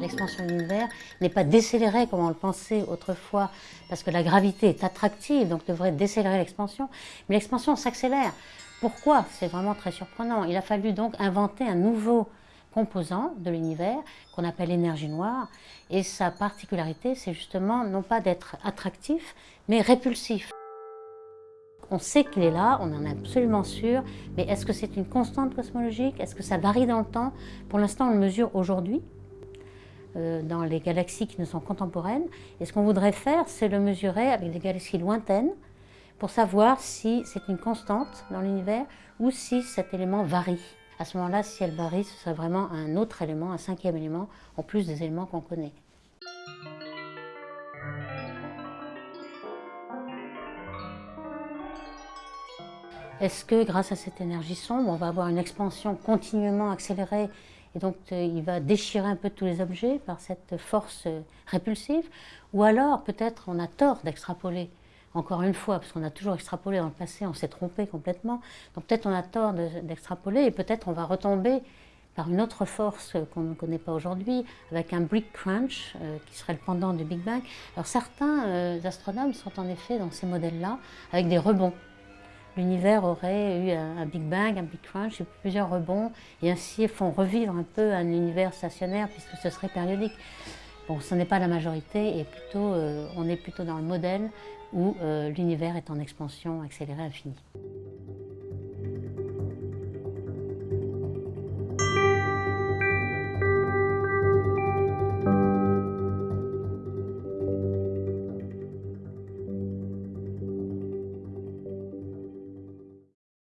L'expansion de l'univers n'est pas décélérée comme on le pensait autrefois, parce que la gravité est attractive, donc devrait décélérer l'expansion, mais l'expansion s'accélère. Pourquoi? C'est vraiment très surprenant. Il a fallu donc inventer un nouveau composant de l'univers qu'on appelle l'énergie noire. Et sa particularité, c'est justement non pas d'être attractif, mais répulsif. On sait qu'il est là, on en est absolument sûr, mais est-ce que c'est une constante cosmologique? Est-ce que ça varie dans le temps? Pour l'instant, on le mesure aujourd'hui, euh, dans les galaxies qui nous sont contemporaines. Et ce qu'on voudrait faire, c'est le mesurer avec des galaxies lointaines, pour savoir si c'est une constante dans l'univers ou si cet élément varie. À ce moment-là, si elle varie, ce serait vraiment un autre élément, un cinquième élément, en plus des éléments qu'on connaît. Est-ce que grâce à cette énergie sombre, on va avoir une expansion continuellement accélérée et donc euh, il va déchirer un peu tous les objets par cette force euh, répulsive? Ou alors peut-être on a tort d'extrapoler encore une fois, parce qu'on a toujours extrapolé dans le passé, on s'est trompé complètement. Donc peut-être on a tort d'extrapoler et peut-être on va retomber par une autre force qu'on ne connaît pas aujourd'hui, avec un brick crunch, euh, qui serait le pendant du Big Bang. Alors certains astronomes sont en effet dans ces modèles-là, avec des rebonds. L'univers aurait eu un, Big Bang, un Big Crunch, plusieurs rebonds, et ainsi font revivre un peu un univers stationnaire, puisque ce serait périodique. Bon, ce n'est pas la majorité, et plutôt, euh, on est plutôt dans le modèle où euh, l'univers est en expansion accélérée infinie.